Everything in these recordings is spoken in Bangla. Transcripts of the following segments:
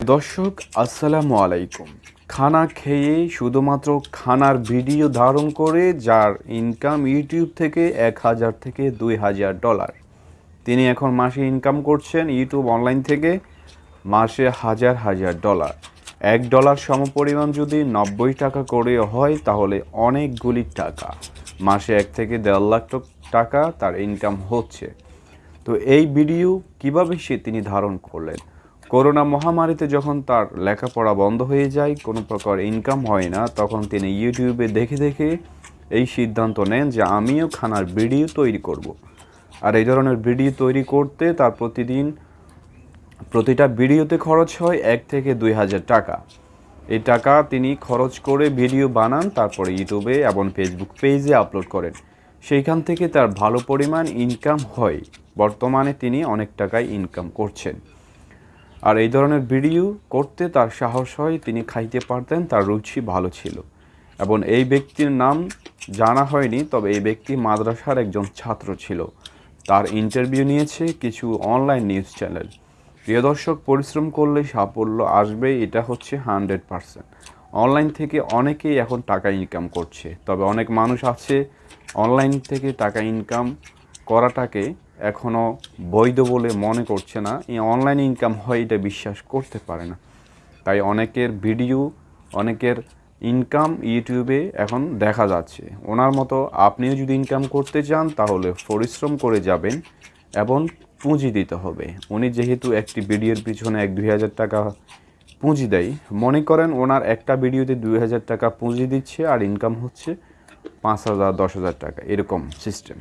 দর্শক, আসসালামু আলাইকুম। খানা খেয়ে শুধুমাত্র খানার ভিডিও ধারণ করে যার ইনকাম ইউটিউব থেকে এক হাজার থেকে দুই হাজার ডলার তিনি এখন মাসে ইনকাম করছেন ইউটিউব অনলাইন থেকে মাসে হাজার হাজার ডলার এক ডলার সমপরিমাণ যদি নব্বই টাকা করে হয়, তাহলে অনেকগুলি টাকা। মাসে এক থেকে দেড় লাখ টাকা তার ইনকাম হচ্ছে। তো এই ভিডিও কীভাবে সে তিনি ধারণ করলেন? করোনা মহামারীতে যখন তার লেখাপড়া বন্ধ হয়ে যায়, কোনো প্রকার ইনকাম হয় না, তখন তিনি ইউটিউবে দেখে দেখে এই সিদ্ধান্ত নেন যে আমিও খানার ভিডিও তৈরি করব। আর এই ধরনের ভিডিও তৈরি করতে তার প্রতিদিন প্রতিটা ভিডিওতে খরচ হয় এক থেকে দুই হাজার টাকা। এই টাকা তিনি খরচ করে ভিডিও বানান, তারপরে ইউটিউবে এবং ফেসবুক পেজে আপলোড করেন। সেইখান থেকে তার ভালো পরিমাণ ইনকাম হয়। বর্তমানে তিনি অনেক টাকায় ইনকাম করছেন। আর এই ধরনের ভিডিও করতে তার সাহস হয়, তিনি খাইতে পারতেন, তার রুচি ভালো ছিল। এবং এই ব্যক্তির নাম জানা হয়নি, তবে এই ব্যক্তি মাদ্রাসার একজন ছাত্র ছিল। তার ইন্টারভিউ নিয়েছে কিছু অনলাইন নিউজ চ্যানেল প্রিয় দর্শক, পরিশ্রম করলে সাফল্য আসবে এটা হচ্ছে হান্ড্রেড পারসেন্ট অনলাইন থেকে অনেকেই এখন টাকা ইনকাম করছে, তবে অনেক মানুষ আছে অনলাইন থেকে টাকা ইনকাম করাটাকে এখনও বৈধ বলে মনে করছে না। এই অনলাইন ইনকাম হয় এটা বিশ্বাস করতে পারে না। তাই অনেকের ভিডিও অনেকের ইনকাম ইউটিউবে এখন দেখা যাচ্ছে। ওনার মতো আপনিও যদি ইনকাম করতে চান, তাহলে পরিশ্রম করে যাবেন এবং পুঁজি দিতে হবে। উনি যেহেতু একটি ভিডিওর পিছনে এক দুই হাজার টাকা পুঁজি দেয়, মনে করেন ওনার একটা ভিডিওতে দুই হাজার টাকা পুঁজি দিচ্ছে আর ইনকাম হচ্ছে পাঁচ হাজার, দশ হাজার টাকা, এরকম সিস্টেম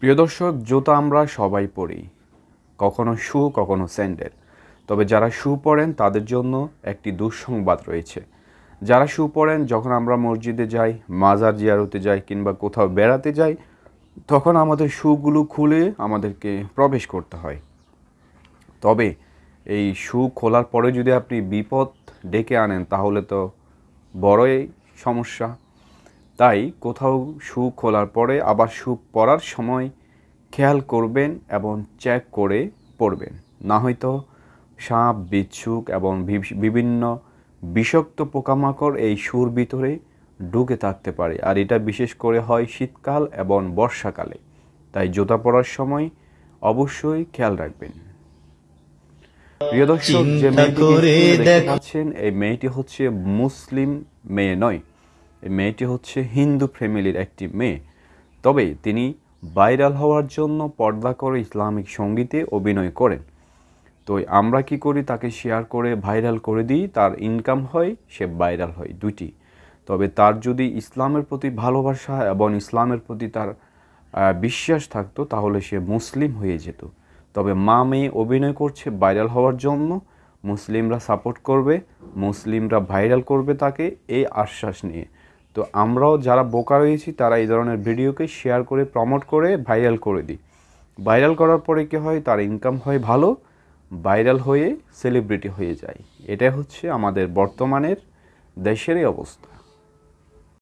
প্রিয় দর্শক, জুতা আমরা সবাই পরি। কখনো শু, কখনো স্যান্ডেল। তবে যারা শু পরেন, তাদের জন্য একটি দুঃসংবাদ রয়েছে। যারা শু পরেন, যখন আমরা মসজিদে যাই, মাজার জিয়ারতে যাই, কিংবা কোথাও বেড়াতে যাই, তখন আমাদের শুগুলো খুলে আমাদেরকে প্রবেশ করতে হয়। তবে এই শু খোলার পরে যদি আপনি বিপদ ডেকে আনেন, তাহলে তো বড়ই সমস্যা। তাই কোথাও শু খোলার পরে আবার শু পরার সময় খেয়াল করবেন এবং চেক করে পরবেন না হয়তো সাপ বিচ্ছুক এবং বিভি- বিভিন্ন বিষাক্ত পোকামাকড় এই সুর ভিতরে ঢুকে থাকতে পারে। আর এটা বিশেষ করে হয় শীতকাল এবং বর্ষাকালে। তাই জুতা পরার সময় অবশ্যই খেয়াল রাখবেন। প্রিয় দর্শক যে দেখতে পাচ্ছেন এই মেয়েটি হচ্ছে মুসলিম মেয়ে নয় এই মেয়েটি হচ্ছে হিন্দু ফ্যামিলির একটি মেয়ে। তবে তিনি ভাইরাল হওয়ার জন্য পর্দা করে ইসলামিক সঙ্গীতে অভিনয় করেন। তো আমরা কি করি? তাকে শেয়ার করে ভাইরাল করে দিই, তার ইনকাম হয়, সে ভাইরাল হয় দুটি তবে তার যদি ইসলামের প্রতি ভালোবাসা এবং ইসলামের প্রতি তার বিশ্বাস থাকতো, তাহলে সে মুসলিম হয়ে যেত। তবে মা মেয়ে অভিনয় করছে ভাইরাল হওয়ার জন্য, মুসলিমরা সাপোর্ট করবে, মুসলিমরা ভাইরাল করবে তাকে, এই আশ্বাস নিয়ে। তো আমরাও যারা বোকা রয়েছি, তারা এই ধরনের ভিডিওকে শেয়ার করে প্রমোট করে ভাইরাল করে দিই। ভাইরাল করার পরে কী হয়? তার ইনকাম হয় ভালো ভাইরাল হয়ে সেলিব্রিটি হয়ে যায়। এটা হচ্ছে আমাদের বর্তমানের দেশেরই অবস্থা।